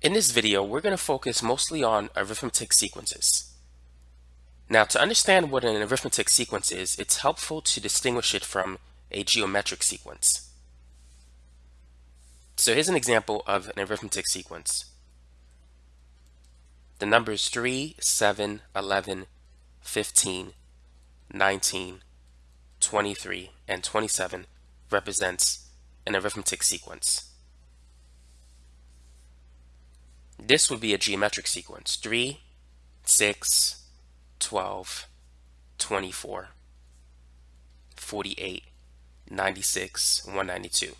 In this video, we're going to focus mostly on arithmetic sequences. Now, to understand what an arithmetic sequence is, it's helpful to distinguish it from a geometric sequence. So here's an example of an arithmetic sequence. The numbers 3, 7, 11, 15, 19, 23, and 27 represents an arithmetic sequence. This would be a geometric sequence. 3, 6, 12, 24, 48, 96, 192.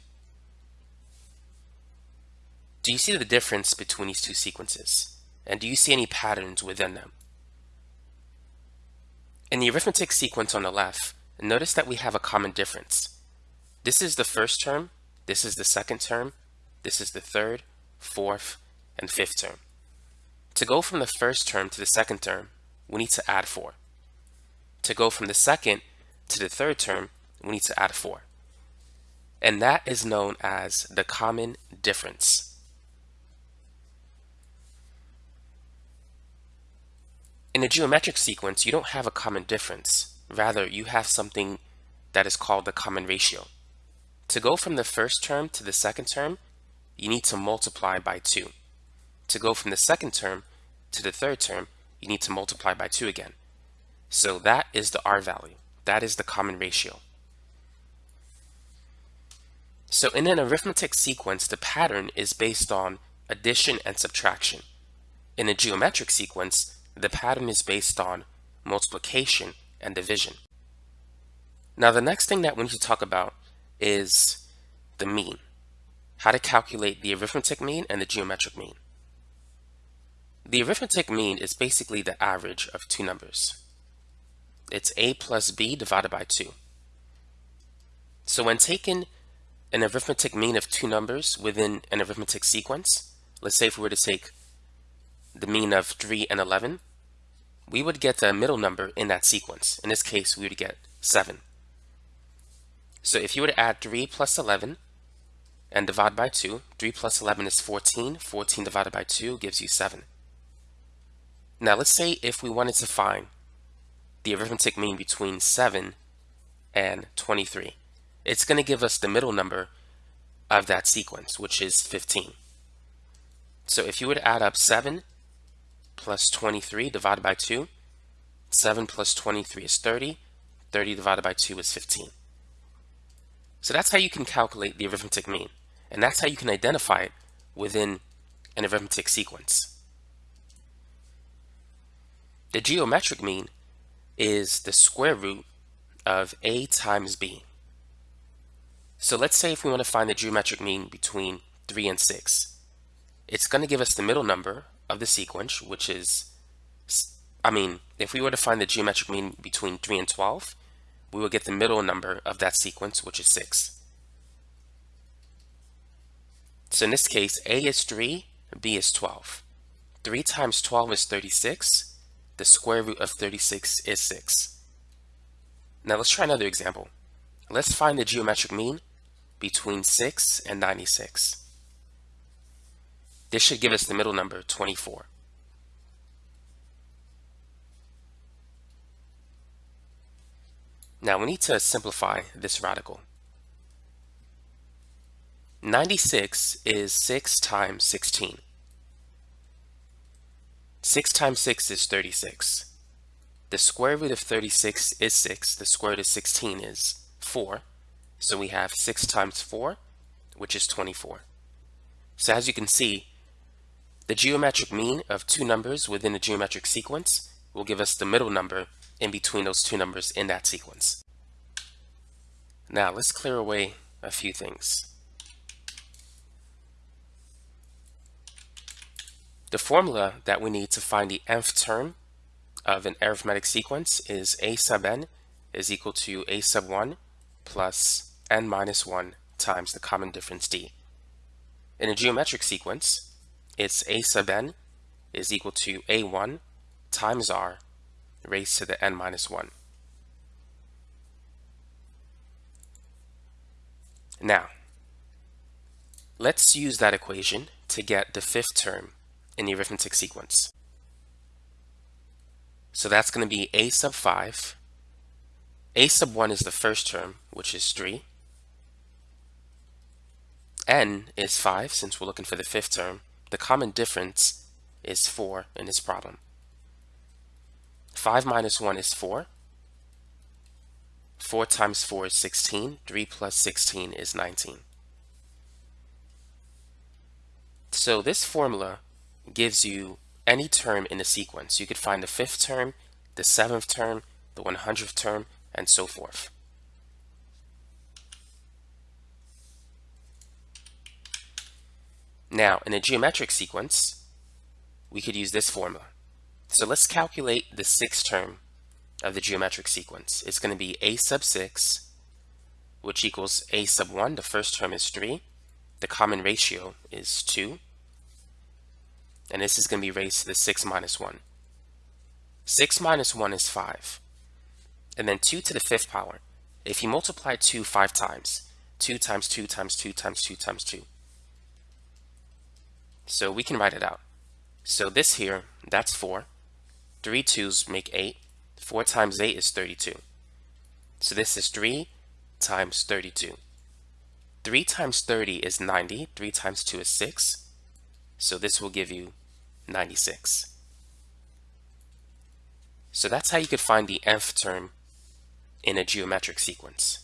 Do you see the difference between these two sequences? And do you see any patterns within them? In the arithmetic sequence on the left, notice that we have a common difference. This is the first term, this is the second term, this is the third, fourth, and fifth term. To go from the first term to the second term, we need to add 4. To go from the second to the third term, we need to add 4. And that is known as the common difference. In a geometric sequence, you don't have a common difference. Rather, you have something that is called the common ratio. To go from the first term to the second term, you need to multiply by 2. To go from the second term to the third term, you need to multiply by 2 again. So that is the R value. That is the common ratio. So in an arithmetic sequence, the pattern is based on addition and subtraction. In a geometric sequence, the pattern is based on multiplication and division. Now the next thing that we need to talk about is the mean. How to calculate the arithmetic mean and the geometric mean. The arithmetic mean is basically the average of two numbers. It's a plus b divided by 2. So when taking an arithmetic mean of two numbers within an arithmetic sequence, let's say if we were to take the mean of 3 and 11, we would get the middle number in that sequence. In this case, we would get 7. So if you were to add 3 plus 11 and divide by 2, 3 plus 11 is 14. 14 divided by 2 gives you 7. Now let's say if we wanted to find the arithmetic mean between 7 and 23. It's going to give us the middle number of that sequence, which is 15. So if you to add up 7 plus 23 divided by 2, 7 plus 23 is 30, 30 divided by 2 is 15. So that's how you can calculate the arithmetic mean, and that's how you can identify it within an arithmetic sequence. The geometric mean is the square root of a times b. So let's say if we want to find the geometric mean between 3 and 6, it's going to give us the middle number of the sequence, which is, I mean, if we were to find the geometric mean between 3 and 12, we will get the middle number of that sequence, which is 6. So in this case, a is 3, b is 12. 3 times 12 is 36, the square root of 36 is 6. Now let's try another example. Let's find the geometric mean between 6 and 96. This should give us the middle number 24. Now we need to simplify this radical. 96 is 6 times 16. 6 times 6 is 36. The square root of 36 is 6. The square root of 16 is 4. So we have 6 times 4, which is 24. So as you can see, the geometric mean of two numbers within a geometric sequence will give us the middle number in between those two numbers in that sequence. Now let's clear away a few things. The formula that we need to find the nth term of an arithmetic sequence is a sub n is equal to a sub 1 plus n minus 1 times the common difference d. In a geometric sequence, it's a sub n is equal to a1 times r raised to the n minus 1. Now, let's use that equation to get the fifth term in the arithmetic sequence. So that's going to be a sub 5. a sub 1 is the first term, which is 3. n is 5, since we're looking for the fifth term. The common difference is 4 in this problem. 5 minus 1 is 4. 4 times 4 is 16. 3 plus 16 is 19. So this formula gives you any term in the sequence. You could find the fifth term, the seventh term, the 100th term, and so forth. Now, in a geometric sequence, we could use this formula. So let's calculate the sixth term of the geometric sequence. It's going to be a sub 6, which equals a sub 1. The first term is 3. The common ratio is 2. And this is going to be raised to the 6 minus 1. 6 minus 1 is 5. And then 2 to the fifth power. If you multiply 2 five times, 2 times 2 times 2 times 2 times 2. So we can write it out. So this here, that's 4. 3 2's make 8. 4 times 8 is 32. So this is 3 times 32. 3 times 30 is 90. 3 times 2 is 6. So this will give you 96. So that's how you could find the nth term in a geometric sequence.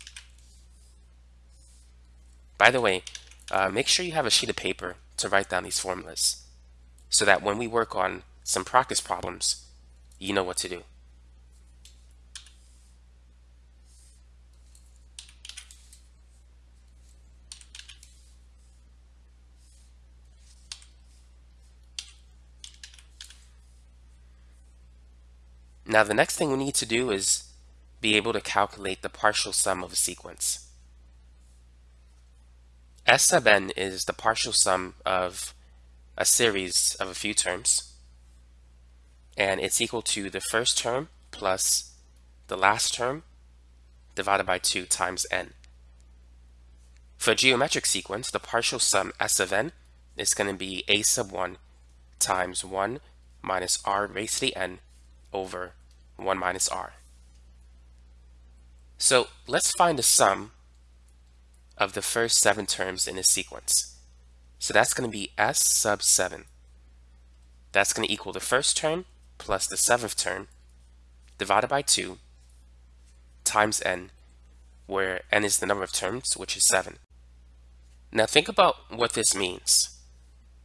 By the way, uh, make sure you have a sheet of paper to write down these formulas so that when we work on some practice problems, you know what to do. Now the next thing we need to do is be able to calculate the partial sum of a sequence. S sub n is the partial sum of a series of a few terms and it's equal to the first term plus the last term divided by 2 times n. For a geometric sequence, the partial sum S of n is going to be a sub 1 times 1 minus r raised to the n over 1 minus r. So let's find the sum of the first seven terms in this sequence. So that's going to be s sub 7. That's going to equal the first term plus the seventh term divided by 2 times n, where n is the number of terms, which is 7. Now think about what this means.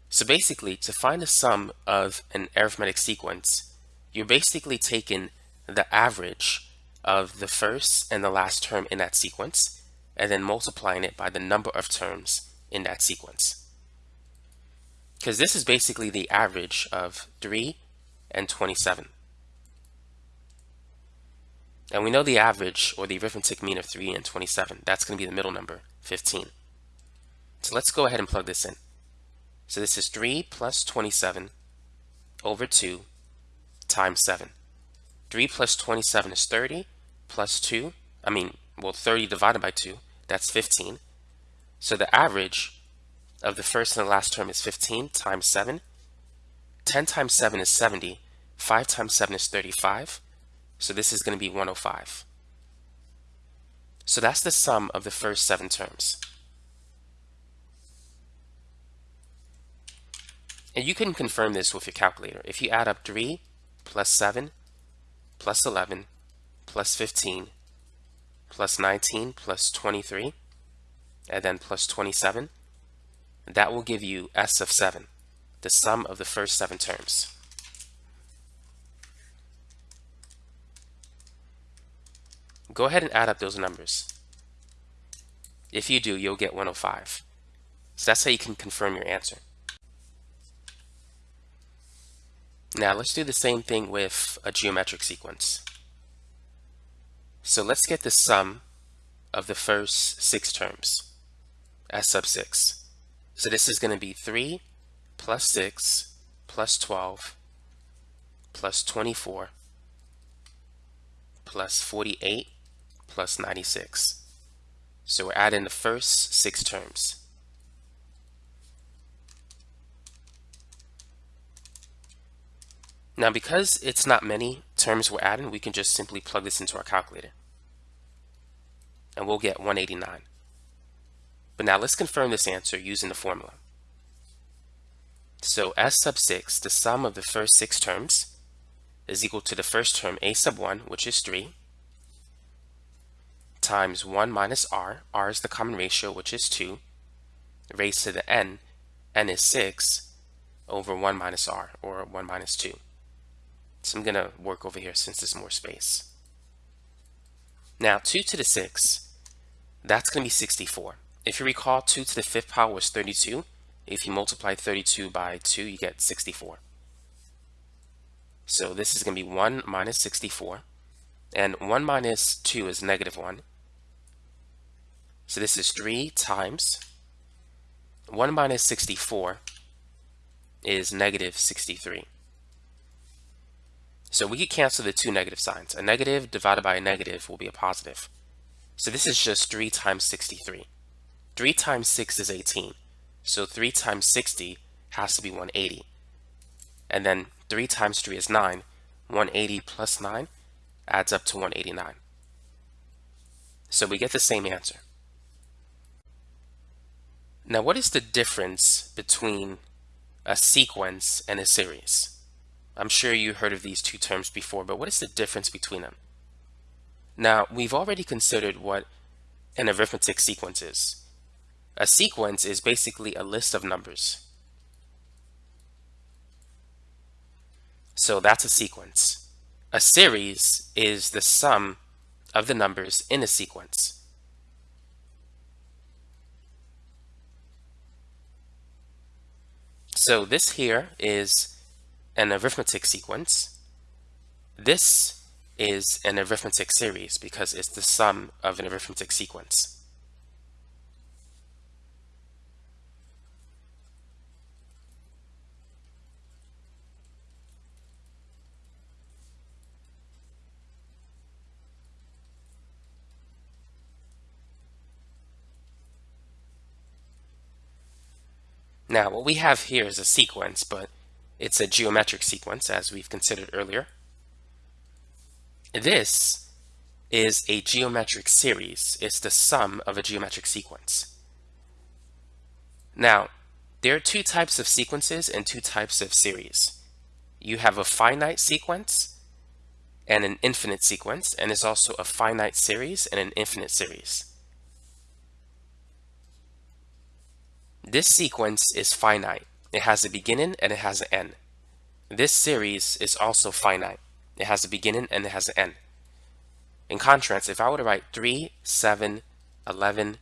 So basically, to find the sum of an arithmetic sequence, you're basically taking the average of the first and the last term in that sequence, and then multiplying it by the number of terms in that sequence. Because this is basically the average of 3 and 27. And we know the average, or the arithmetic mean of 3 and 27. That's going to be the middle number, 15. So let's go ahead and plug this in. So this is 3 plus 27 over 2 times 7. 3 plus 27 is 30, plus 2, I mean, well, 30 divided by 2, that's 15. So the average of the first and the last term is 15 times 7. 10 times 7 is 70. 5 times 7 is 35. So this is going to be 105. So that's the sum of the first seven terms. And you can confirm this with your calculator. If you add up 3 plus 7 plus 11 plus 15 plus 19 plus 23 and then plus 27 that will give you S of 7 the sum of the first seven terms. Go ahead and add up those numbers. If you do you'll get 105 so that's how you can confirm your answer Now let's do the same thing with a geometric sequence. So let's get the sum of the first six terms, S sub 6. So this is going to be 3 plus 6 plus 12 plus 24 plus 48 plus 96. So we're adding the first six terms. Now, because it's not many terms we're adding, we can just simply plug this into our calculator. And we'll get 189. But now let's confirm this answer using the formula. So S sub 6, the sum of the first six terms, is equal to the first term A sub 1, which is 3, times 1 minus r, r is the common ratio, which is 2, raised to the n, n is 6, over 1 minus r, or 1 minus 2. So I'm going to work over here since there's more space. Now, 2 to the 6, that's going to be 64. If you recall, 2 to the 5th power was 32. If you multiply 32 by 2, you get 64. So this is going to be 1 minus 64. And 1 minus 2 is negative 1. So this is 3 times 1 minus 64 is negative 63. So we could cancel the two negative signs. A negative divided by a negative will be a positive. So this is just 3 times 63. 3 times 6 is 18. So 3 times 60 has to be 180. And then 3 times 3 is 9. 180 plus 9 adds up to 189. So we get the same answer. Now what is the difference between a sequence and a series? I'm sure you heard of these two terms before, but what is the difference between them? Now, we've already considered what an arithmetic sequence is. A sequence is basically a list of numbers. So that's a sequence. A series is the sum of the numbers in a sequence. So this here is an arithmetic sequence. This is an arithmetic series because it's the sum of an arithmetic sequence. Now, what we have here is a sequence, but it's a geometric sequence, as we've considered earlier. This is a geometric series. It's the sum of a geometric sequence. Now, there are two types of sequences and two types of series. You have a finite sequence and an infinite sequence, and there's also a finite series and an infinite series. This sequence is finite. It has a beginning and it has an end. This series is also finite. It has a beginning and it has an end. In contrast, if I were to write 3, 7, 11,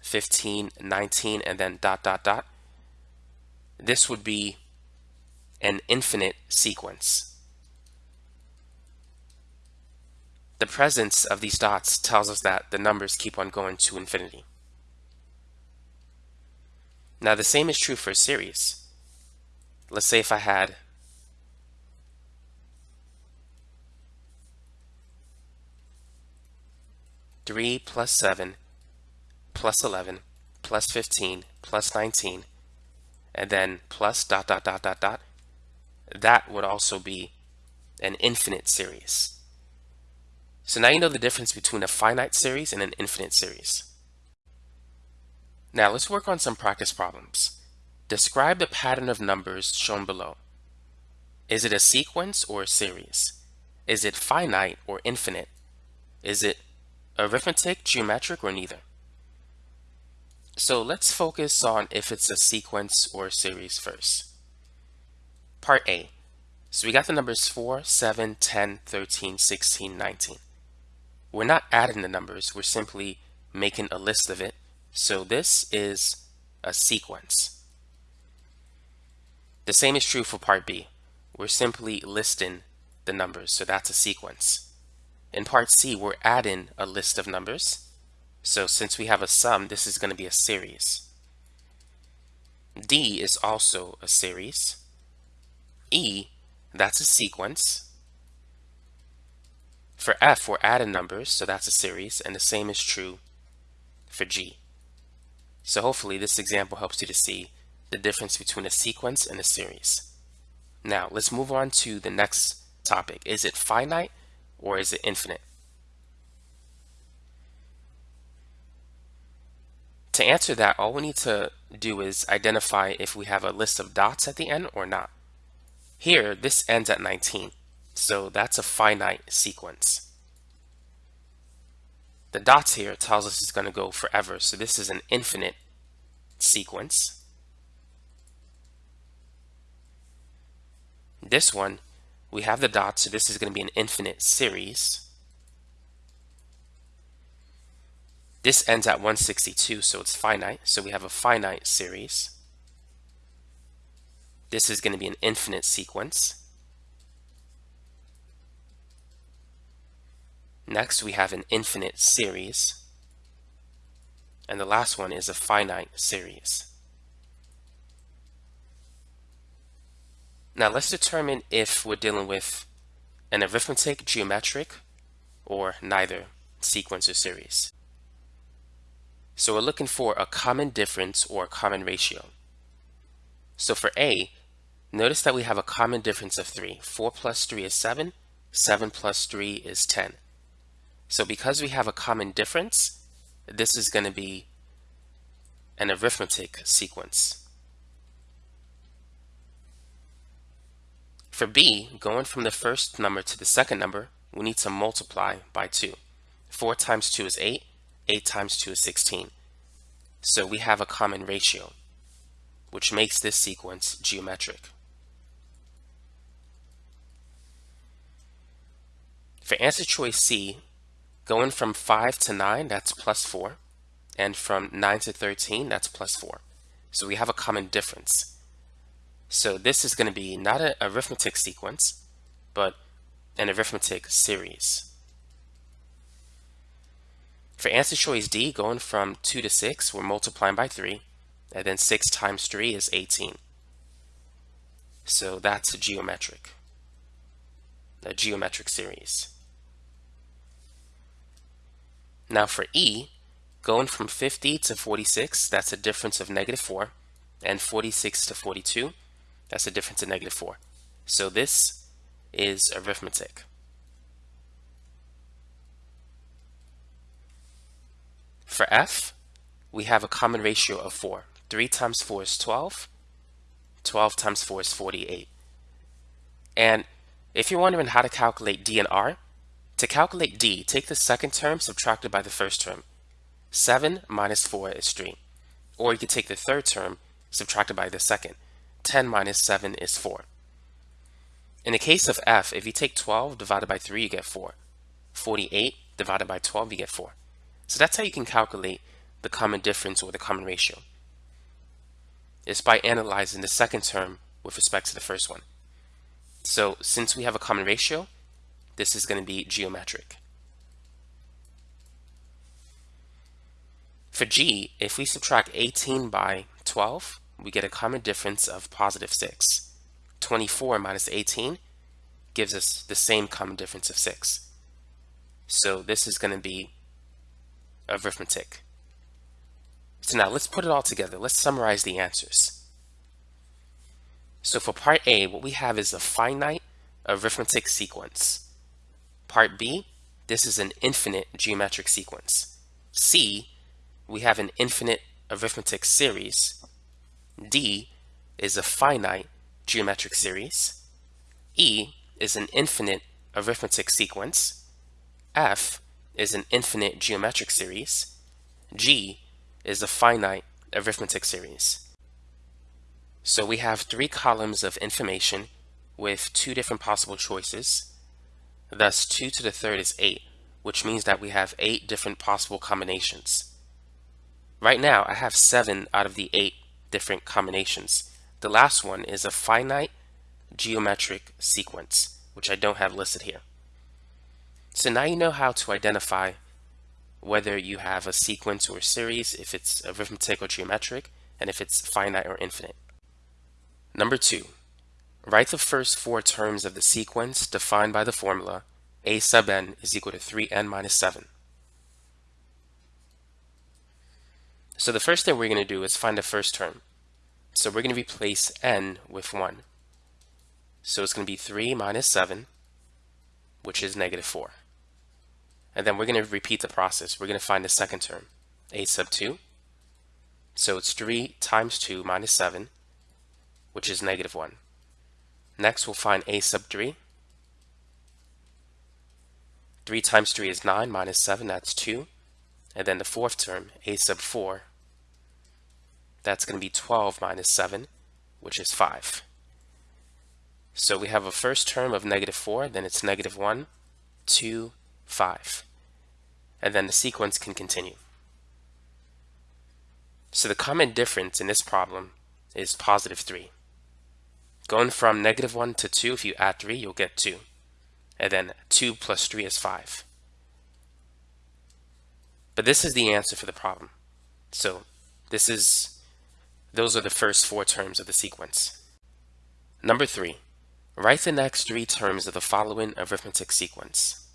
15, 19, and then dot, dot, dot, this would be an infinite sequence. The presence of these dots tells us that the numbers keep on going to infinity. Now the same is true for a series. Let's say if I had three plus seven plus 11 plus 15 plus 19 and then plus dot dot dot dot dot that would also be an infinite series. So now you know the difference between a finite series and an infinite series. Now let's work on some practice problems. Describe the pattern of numbers shown below. Is it a sequence or a series? Is it finite or infinite? Is it arithmetic, geometric, or neither? So let's focus on if it's a sequence or a series first. Part A. So we got the numbers 4, 7, 10, 13, 16, 19. We're not adding the numbers, we're simply making a list of it so this is a sequence. The same is true for part B. We're simply listing the numbers, so that's a sequence. In part C, we're adding a list of numbers. So since we have a sum, this is going to be a series. D is also a series. E, that's a sequence. For F, we're adding numbers, so that's a series, and the same is true for G. So hopefully this example helps you to see the difference between a sequence and a series. Now let's move on to the next topic. Is it finite or is it infinite? To answer that, all we need to do is identify if we have a list of dots at the end or not. Here, this ends at 19, so that's a finite sequence. The dots here tells us it's going to go forever, so this is an infinite sequence. This one, we have the dots, so this is going to be an infinite series. This ends at 162, so it's finite. So we have a finite series. This is going to be an infinite sequence. Next, we have an infinite series. And the last one is a finite series. Now let's determine if we're dealing with an arithmetic, geometric, or neither sequence or series. So we're looking for a common difference or a common ratio. So for A, notice that we have a common difference of 3. 4 plus 3 is 7. 7 plus 3 is 10. So because we have a common difference, this is going to be an arithmetic sequence. For B, going from the first number to the second number, we need to multiply by 2. 4 times 2 is 8. 8 times 2 is 16. So we have a common ratio, which makes this sequence geometric. For answer choice C, going from 5 to 9, that's plus 4. And from 9 to 13, that's plus 4. So we have a common difference. So this is going to be not an arithmetic sequence, but an arithmetic series. For answer choice D, going from 2 to 6, we're multiplying by 3. And then 6 times 3 is 18. So that's a geometric, a geometric series. Now for E, going from 50 to 46, that's a difference of negative 4. And 46 to 42, that's a difference of negative 4. So this is arithmetic. For f, we have a common ratio of 4. 3 times 4 is 12. 12 times 4 is 48. And if you're wondering how to calculate d and r, to calculate d, take the second term subtracted by the first term. 7 minus 4 is 3. Or you could take the third term subtracted by the second. 10 minus 7 is 4. In the case of f, if you take 12 divided by 3, you get 4. 48 divided by 12, you get 4. So that's how you can calculate the common difference or the common ratio. It's by analyzing the second term with respect to the first one. So since we have a common ratio, this is going to be geometric. For G, if we subtract 18 by 12, we get a common difference of positive 6. 24 minus 18 gives us the same common difference of 6. So this is going to be arithmetic. So now let's put it all together. Let's summarize the answers. So for part A, what we have is a finite arithmetic sequence. Part B, this is an infinite geometric sequence. C, we have an infinite arithmetic series. D is a finite geometric series. E is an infinite arithmetic sequence. F is an infinite geometric series. G is a finite arithmetic series. So we have three columns of information with two different possible choices. Thus 2 to the third is 8, which means that we have 8 different possible combinations. Right now I have 7 out of the 8 different combinations. The last one is a finite geometric sequence, which I don't have listed here. So now you know how to identify whether you have a sequence or a series, if it's arithmetic or geometric, and if it's finite or infinite. Number two, write the first four terms of the sequence defined by the formula a sub n is equal to 3n minus 7. So the first thing we're going to do is find the first term. So we're going to replace n with 1. So it's going to be 3 minus 7, which is negative 4. And then we're going to repeat the process. We're going to find the second term, a sub 2. So it's 3 times 2 minus 7, which is negative 1. Next, we'll find a sub 3. 3 times 3 is 9 minus 7, that's 2. And then the fourth term, a sub 4, that's going to be 12 minus 7, which is 5. So we have a first term of negative 4, then it's negative 1, 2, 5. And then the sequence can continue. So the common difference in this problem is positive 3. Going from negative 1 to 2, if you add 3, you'll get 2. And then 2 plus 3 is 5. But this is the answer for the problem. So this is, those are the first four terms of the sequence. Number 3. Write the next three terms of the following arithmetic sequence.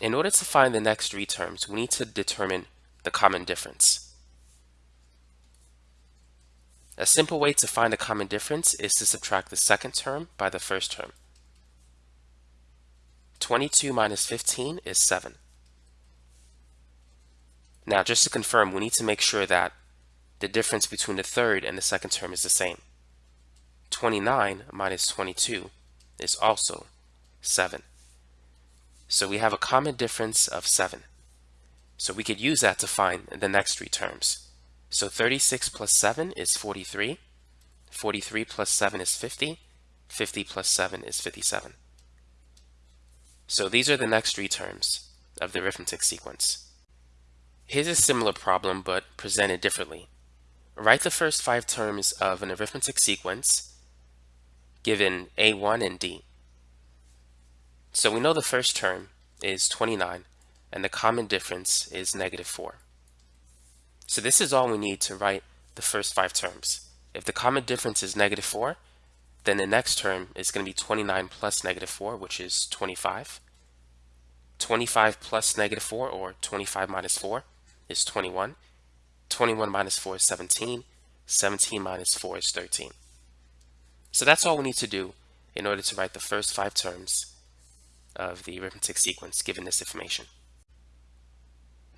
In order to find the next three terms, we need to determine the common difference. A simple way to find a common difference is to subtract the second term by the first term. 22 minus 15 is 7. Now, just to confirm, we need to make sure that the difference between the third and the second term is the same. 29 minus 22 is also 7. So we have a common difference of 7. So we could use that to find the next three terms. So 36 plus 7 is 43. 43 plus 7 is 50. 50 plus 7 is 57. So these are the next three terms of the arithmetic sequence. Here's a similar problem but presented differently. Write the first five terms of an arithmetic sequence given A1 and D. So we know the first term is 29 and the common difference is negative 4. So this is all we need to write the first five terms. If the common difference is negative 4, then the next term is going to be 29 plus negative 4, which is 25. 25 plus negative 4, or 25 minus 4, is 21. 21 minus 4 is 17. 17 minus 4 is 13. So that's all we need to do in order to write the first five terms of the arithmetic sequence given this information.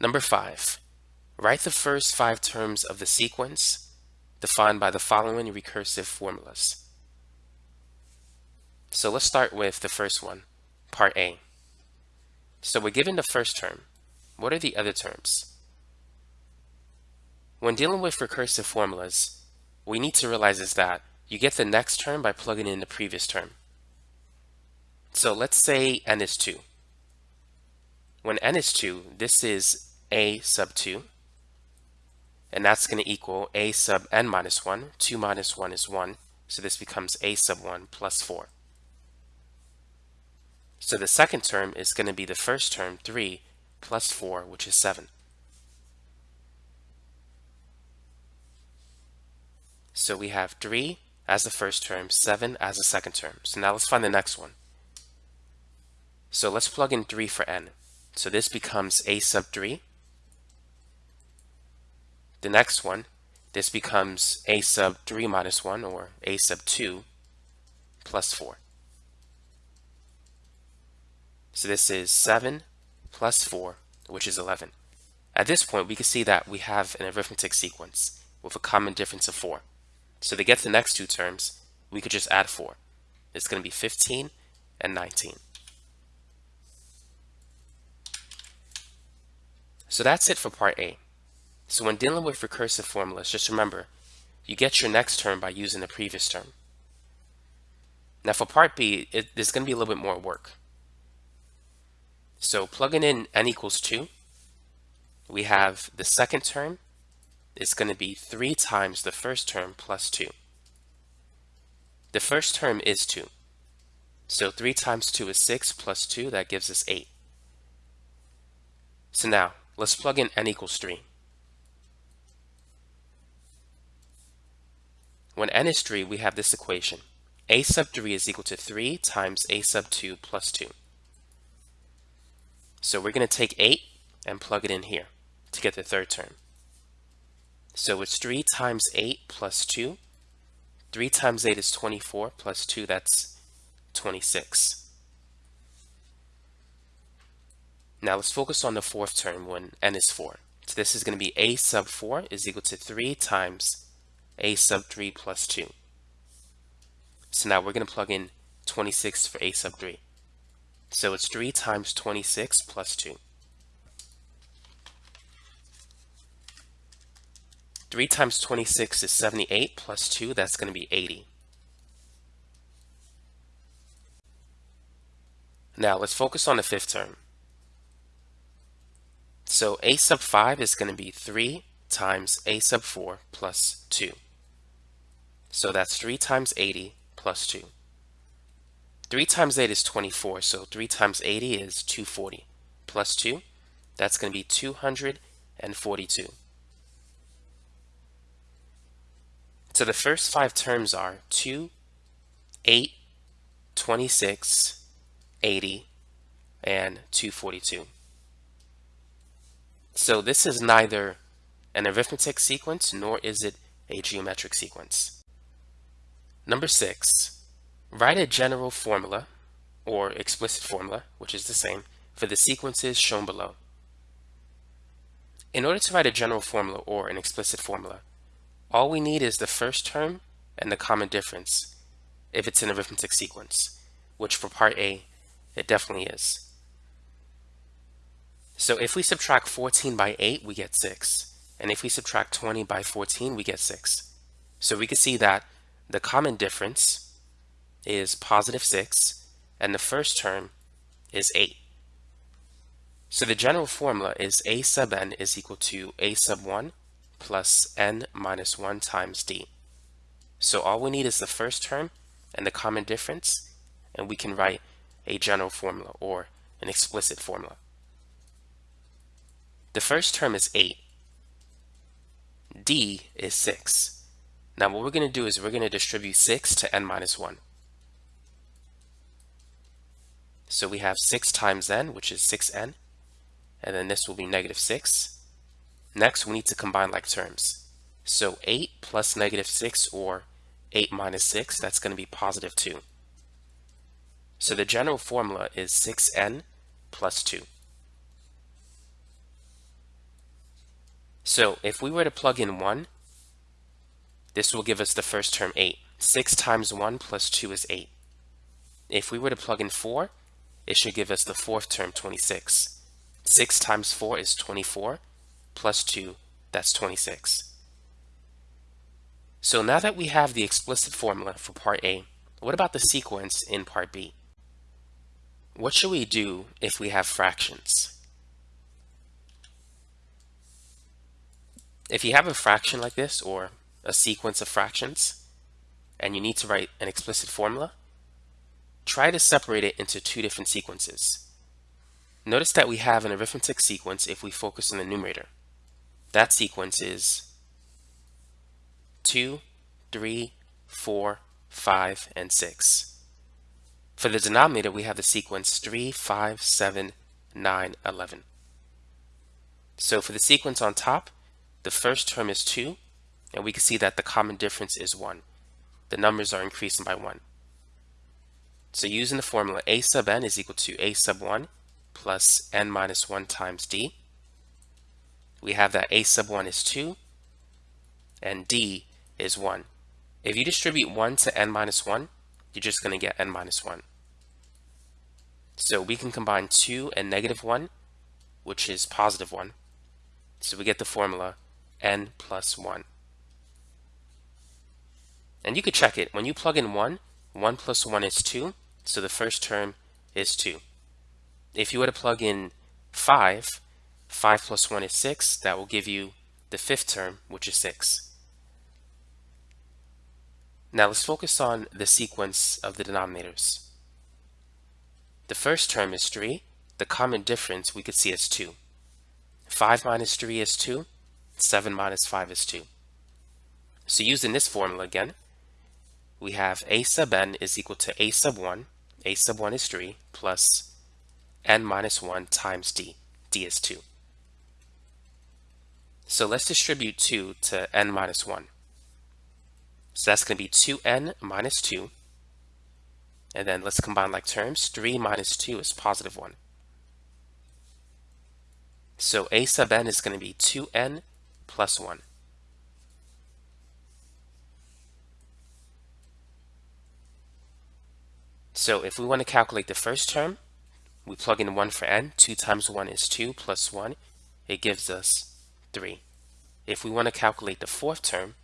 Number 5. Write the first five terms of the sequence defined by the following recursive formulas. So let's start with the first one, part A. So we're given the first term. What are the other terms? When dealing with recursive formulas, we need to realize is that you get the next term by plugging in the previous term. So let's say n is 2. When n is 2, this is a sub 2 and that's going to equal a sub n minus 1. 2 minus 1 is 1, so this becomes a sub 1 plus 4. So the second term is going to be the first term, 3, plus 4, which is 7. So we have 3 as the first term, 7 as the second term. So now let's find the next one. So let's plug in 3 for n. So this becomes a sub 3 the next one, this becomes a sub 3 minus 1 or a sub 2 plus 4. So this is 7 plus 4, which is 11. At this point, we can see that we have an arithmetic sequence with a common difference of 4. So to get the next two terms, we could just add 4. It's going to be 15 and 19. So that's it for part A. So when dealing with recursive formulas, just remember, you get your next term by using the previous term. Now for part B, it, there's going to be a little bit more work. So plugging in n equals 2, we have the second term is going to be 3 times the first term plus 2. The first term is 2. So 3 times 2 is 6 plus 2, that gives us 8. So now, let's plug in n equals 3. When n is 3, we have this equation. a sub 3 is equal to 3 times a sub 2 plus 2. So we're going to take 8 and plug it in here to get the third term. So it's 3 times 8 plus 2. 3 times 8 is 24, plus 2, that's 26. Now let's focus on the fourth term when n is 4. So this is going to be a sub 4 is equal to 3 times a sub 3 plus 2. So now we're going to plug in 26 for a sub 3. So it's 3 times 26 plus 2. 3 times 26 is 78 plus 2, that's going to be 80. Now let's focus on the fifth term. So a sub 5 is going to be 3 times a sub 4 plus 2. So that's 3 times 80 plus 2. 3 times 8 is 24, so 3 times 80 is 240. Plus 2, that's going to be 242. So the first five terms are 2, 8, 26, 80, and 242. So this is neither an arithmetic sequence nor is it a geometric sequence. Number six, write a general formula or explicit formula, which is the same, for the sequences shown below. In order to write a general formula or an explicit formula, all we need is the first term and the common difference if it's an arithmetic sequence, which for part A, it definitely is. So if we subtract 14 by 8, we get 6. And if we subtract 20 by 14, we get 6. So we can see that the common difference is positive 6, and the first term is 8. So the general formula is a sub n is equal to a sub 1 plus n minus 1 times d. So all we need is the first term and the common difference, and we can write a general formula or an explicit formula. The first term is 8. d is 6. Now what we're going to do is we're going to distribute 6 to n minus 1. So we have 6 times n, which is 6n, and then this will be negative 6. Next, we need to combine like terms. So 8 plus negative 6, or 8 minus 6, that's going to be positive 2. So the general formula is 6n plus 2. So if we were to plug in 1, this will give us the first term 8. 6 times 1 plus 2 is 8. If we were to plug in 4, it should give us the fourth term 26. 6 times 4 is 24, plus 2, that's 26. So now that we have the explicit formula for part A, what about the sequence in part B? What should we do if we have fractions? If you have a fraction like this or a sequence of fractions and you need to write an explicit formula, try to separate it into two different sequences. Notice that we have an arithmetic sequence if we focus on the numerator. That sequence is 2, 3, 4, 5, and 6. For the denominator, we have the sequence 3, 5, 7, 9, 11. So for the sequence on top, the first term is 2, and we can see that the common difference is 1. The numbers are increasing by 1. So using the formula a sub n is equal to a sub 1 plus n minus 1 times d. We have that a sub 1 is 2 and d is 1. If you distribute 1 to n minus 1, you're just going to get n minus 1. So we can combine 2 and negative 1, which is positive 1. So we get the formula n plus 1. And you could check it. When you plug in 1, 1 plus 1 is 2, so the first term is 2. If you were to plug in 5, 5 plus 1 is 6, that will give you the fifth term, which is 6. Now let's focus on the sequence of the denominators. The first term is 3. The common difference we could see is 2. 5 minus 3 is 2. 7 minus 5 is 2. So using this formula again, we have a sub n is equal to a sub 1, a sub 1 is 3, plus n minus 1 times d, d is 2. So let's distribute 2 to n minus 1. So that's going to be 2n minus 2. And then let's combine like terms. 3 minus 2 is positive 1. So a sub n is going to be 2n plus 1. So if we want to calculate the first term, we plug in 1 for n. 2 times 1 is 2 plus 1. It gives us 3. If we want to calculate the fourth term,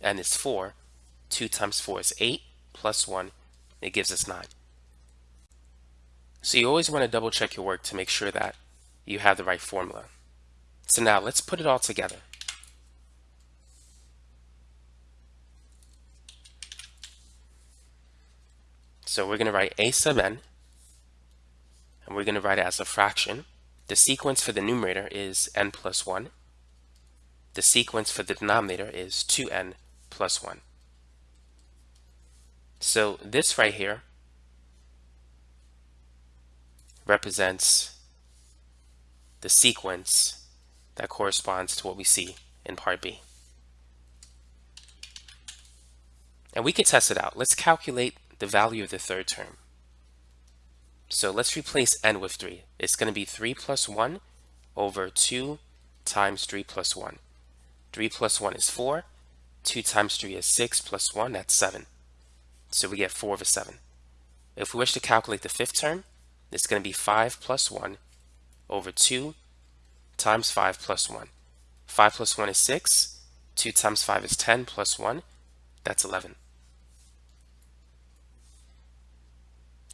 n is 4. 2 times 4 is 8 plus 1. It gives us 9. So you always want to double check your work to make sure that you have the right formula. So now let's put it all together. So we're going to write a sub n, and we're going to write it as a fraction. The sequence for the numerator is n plus 1. The sequence for the denominator is 2n plus 1. So this right here represents the sequence that corresponds to what we see in part B. And we could test it out. Let's calculate the value of the third term. So let's replace n with 3. It's going to be 3 plus 1 over 2 times 3 plus 1. 3 plus 1 is 4. 2 times 3 is 6 plus 1, that's 7. So we get 4 over 7. If we wish to calculate the fifth term, it's going to be 5 plus 1 over 2 times 5 plus 1. 5 plus 1 is 6. 2 times 5 is 10 plus 1. That's 11.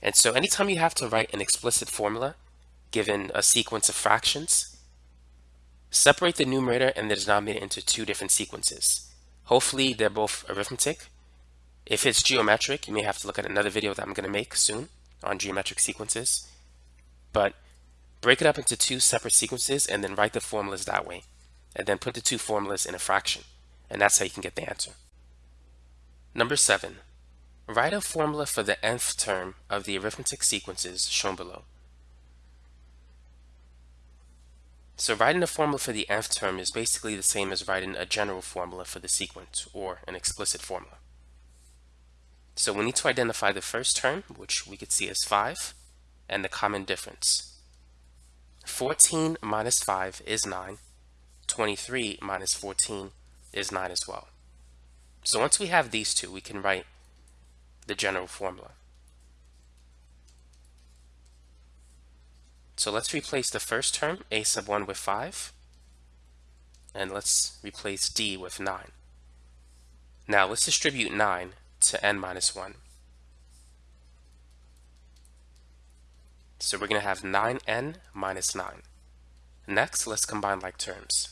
And so anytime you have to write an explicit formula given a sequence of fractions, separate the numerator and the denominator into two different sequences. Hopefully they're both arithmetic. If it's geometric, you may have to look at another video that I'm going to make soon on geometric sequences. But break it up into two separate sequences and then write the formulas that way. And then put the two formulas in a fraction. And that's how you can get the answer. Number seven, Write a formula for the nth term of the arithmetic sequences shown below. So writing a formula for the nth term is basically the same as writing a general formula for the sequence, or an explicit formula. So we need to identify the first term, which we could see as 5, and the common difference. 14 minus 5 is 9. 23 minus 14 is 9 as well. So once we have these two, we can write the general formula. So let's replace the first term, a sub 1 with 5, and let's replace d with 9. Now let's distribute 9 to n minus 1. So we're going to have 9n minus 9. Next, let's combine like terms.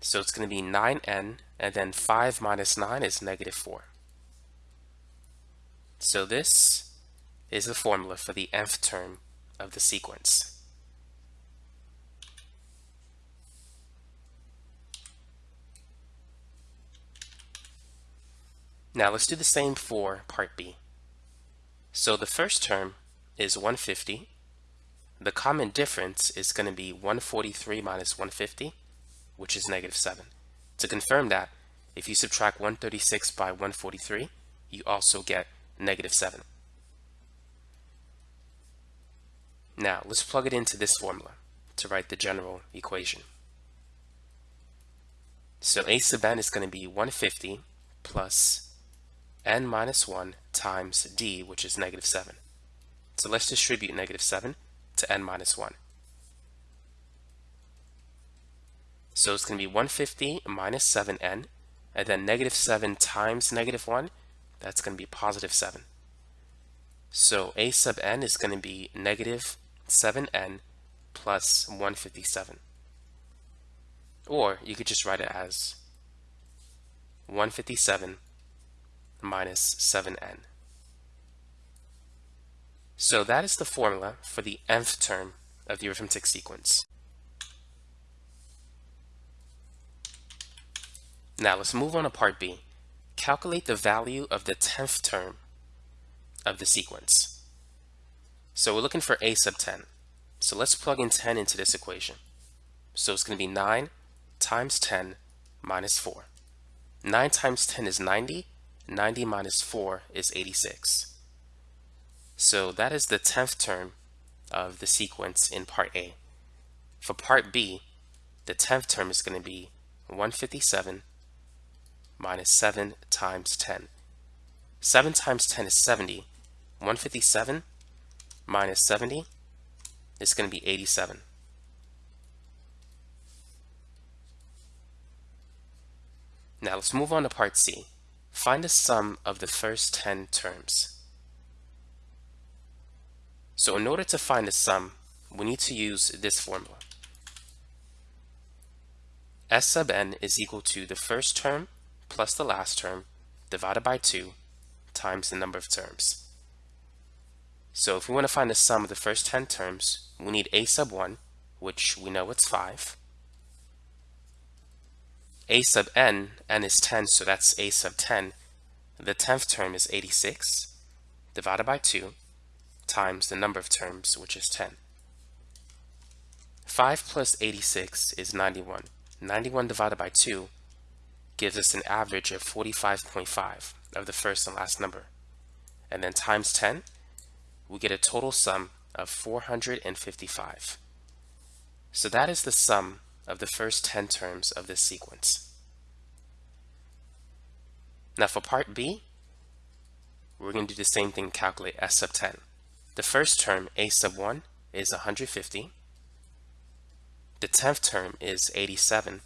So it's going to be 9n and then 5 minus 9 is negative 4. So this is the formula for the nth term of the sequence. Now let's do the same for part B. So the first term is 150. The common difference is going to be 143 minus 150, which is negative 7. To confirm that, if you subtract 136 by 143, you also get negative 7. Now, let's plug it into this formula to write the general equation. So a sub n is going to be 150 plus n minus 1 times d, which is negative 7. So let's distribute negative 7 to n minus 1. So it's going to be 150 minus 7n, and then negative 7 times negative 1, that's going to be positive 7. So a sub n is going to be negative 7n plus 157. Or you could just write it as 157 minus 7n. So that is the formula for the nth term of the arithmetic sequence. Now let's move on to part B. Calculate the value of the 10th term of the sequence. So we're looking for a sub 10. So let's plug in 10 into this equation. So it's going to be 9 times 10 minus 4. 9 times 10 is 90. 90 minus 4 is 86. So that is the 10th term of the sequence in part A. For part B, the 10th term is going to be 157 minus 7 times 10. 7 times 10 is 70. 157 minus 70 is going to be 87. Now let's move on to part C. Find the sum of the first 10 terms. So in order to find the sum, we need to use this formula. S sub n is equal to the first term plus the last term divided by 2 times the number of terms. So if we want to find the sum of the first 10 terms, we need a sub 1, which we know it's 5. a sub n, n is 10, so that's a sub 10. The 10th term is 86, divided by 2, times the number of terms, which is 10. 5 plus 86 is 91. 91 divided by 2 gives us an average of 45.5 of the first and last number. And then times 10, we get a total sum of 455. So that is the sum of the first 10 terms of this sequence. Now for part B, we're going to do the same thing, calculate S sub 10. The first term, A sub 1, is 150. The 10th term is 87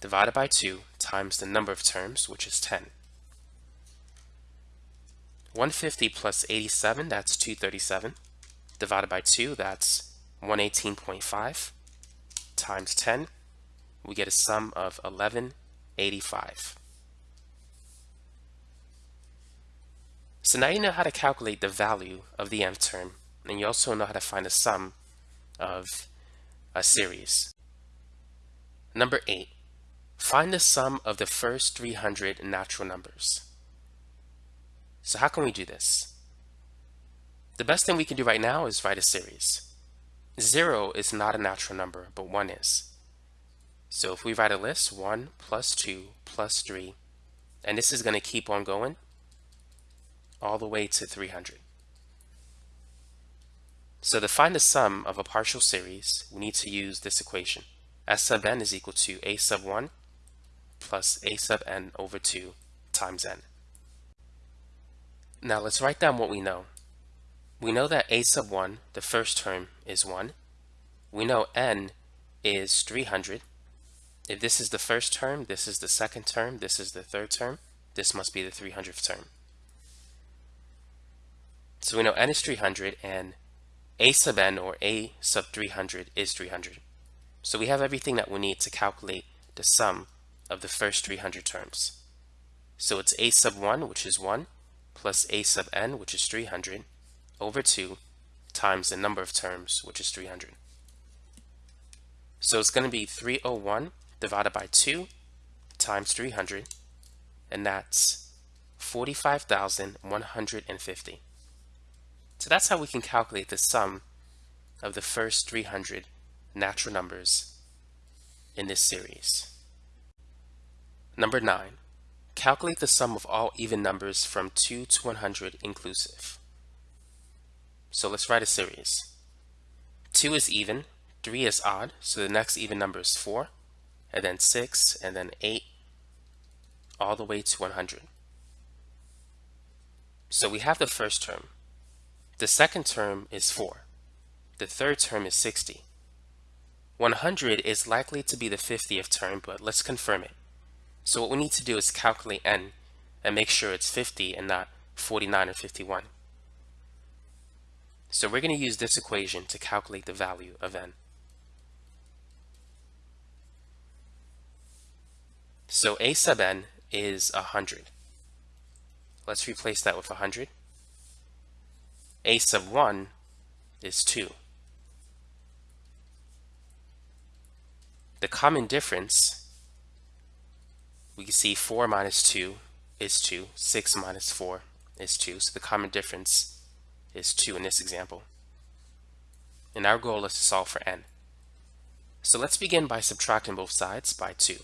divided by 2 times the number of terms, which is 10. 150 plus 87, that's 237. Divided by 2, that's 118.5 times 10. We get a sum of 1185. So now you know how to calculate the value of the nth term, and you also know how to find the sum of a series. Number 8. Find the sum of the first 300 natural numbers. So how can we do this? The best thing we can do right now is write a series. 0 is not a natural number, but 1 is. So if we write a list, 1 plus 2 plus 3, and this is going to keep on going all the way to 300. So to find the sum of a partial series, we need to use this equation. S sub n is equal to a sub 1 plus a sub n over 2 times n. Now let's write down what we know. We know that a sub 1, the first term, is 1. We know n is 300. If this is the first term, this is the second term, this is the third term, this must be the 300th term. So we know n is 300 and a sub n or a sub 300 is 300. So we have everything that we need to calculate the sum of the first 300 terms. So it's a sub 1, which is 1, plus a sub n, which is 300, over 2 times the number of terms, which is 300. So it's going to be 301 divided by 2 times 300, and that's 45,150. So that's how we can calculate the sum of the first 300 natural numbers in this series. Number 9. Calculate the sum of all even numbers from 2 to 100 inclusive. So let's write a series. 2 is even, 3 is odd, so the next even number is 4, and then 6, and then 8, all the way to 100. So we have the first term. The second term is 4. The third term is 60. 100 is likely to be the 50th term, but let's confirm it. So what we need to do is calculate n and make sure it's 50 and not 49 or 51. So we're going to use this equation to calculate the value of n. So a sub n is 100. Let's replace that with 100. a sub 1 is 2. The common difference we can see 4 minus 2 is 2, 6 minus 4 is 2, so the common difference is 2 in this example. And our goal is to solve for n. So let's begin by subtracting both sides by 2.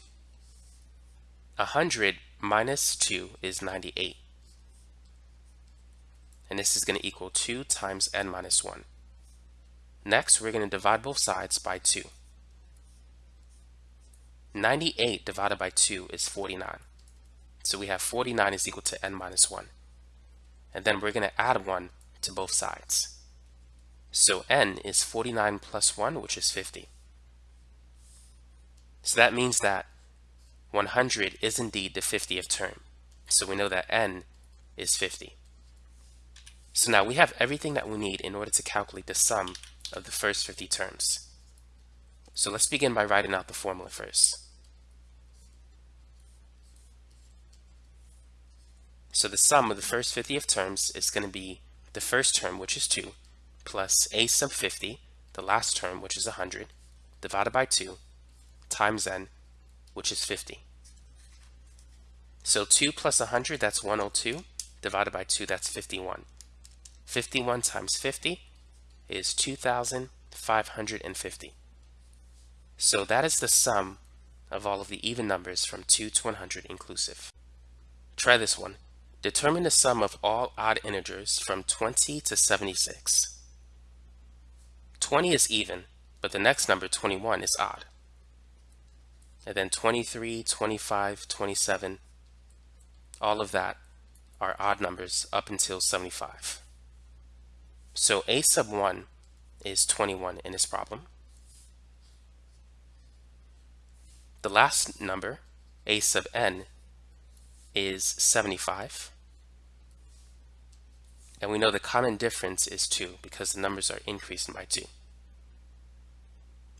100 minus 2 is 98. And this is going to equal 2 times n minus 1. Next, we're going to divide both sides by 2. 98 divided by 2 is 49. So we have 49 is equal to n minus 1. And then we're going to add 1 to both sides. So n is 49 plus 1, which is 50. So that means that 100 is indeed the 50th term. So we know that n is 50. So now we have everything that we need in order to calculate the sum of the first 50 terms. So let's begin by writing out the formula first. So the sum of the first 50 of terms is going to be the first term, which is 2, plus a sub 50, the last term, which is 100, divided by 2, times n, which is 50. So 2 plus 100, that's 102, divided by 2, that's 51. 51 times 50 is 2,550. So that is the sum of all of the even numbers from 2 to 100 inclusive. Try this one. Determine the sum of all odd integers from 20 to 76. 20 is even, but the next number, 21, is odd. And then 23, 25, 27, all of that are odd numbers up until 75. So a sub 1 is 21 in this problem. The last number, a sub n, is 75. And we know the common difference is 2 because the numbers are increasing by 2.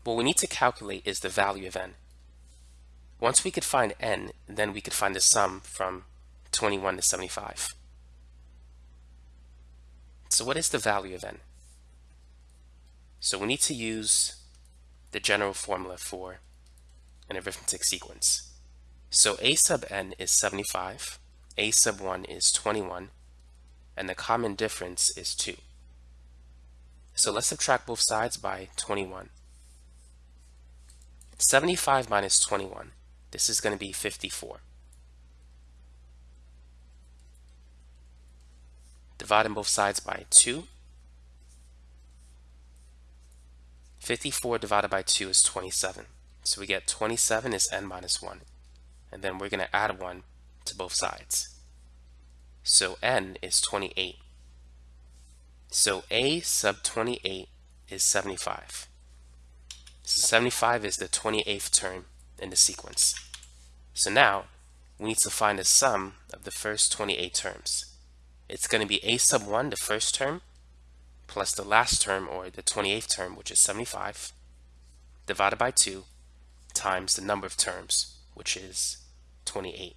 What we need to calculate is the value of n. Once we could find n, then we could find the sum from 21 to 75. So what is the value of n? So we need to use the general formula for an arithmetic sequence. So a sub n is 75, a sub 1 is 21, and the common difference is 2. So let's subtract both sides by 21. 75 minus 21, this is going to be 54. Dividing both sides by 2. 54 divided by 2 is 27. So we get 27 is n minus 1 and then we're going to add 1 to both sides. So n is 28. So a sub 28 is 75. So 75 is the 28th term in the sequence. So now we need to find the sum of the first 28 terms. It's going to be a sub 1, the first term, plus the last term, or the 28th term, which is 75, divided by 2, times the number of terms, which is 28.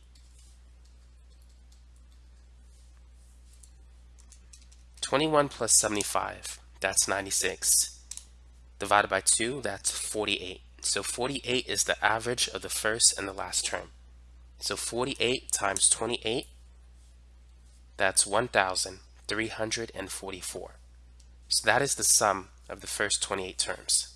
Twenty-one plus seventy-five, that's ninety-six. Divided by two, that's forty-eight. So forty-eight is the average of the first and the last term. So forty-eight times twenty-eight, that's one thousand three hundred and forty-four. So that is the sum of the first 28 terms.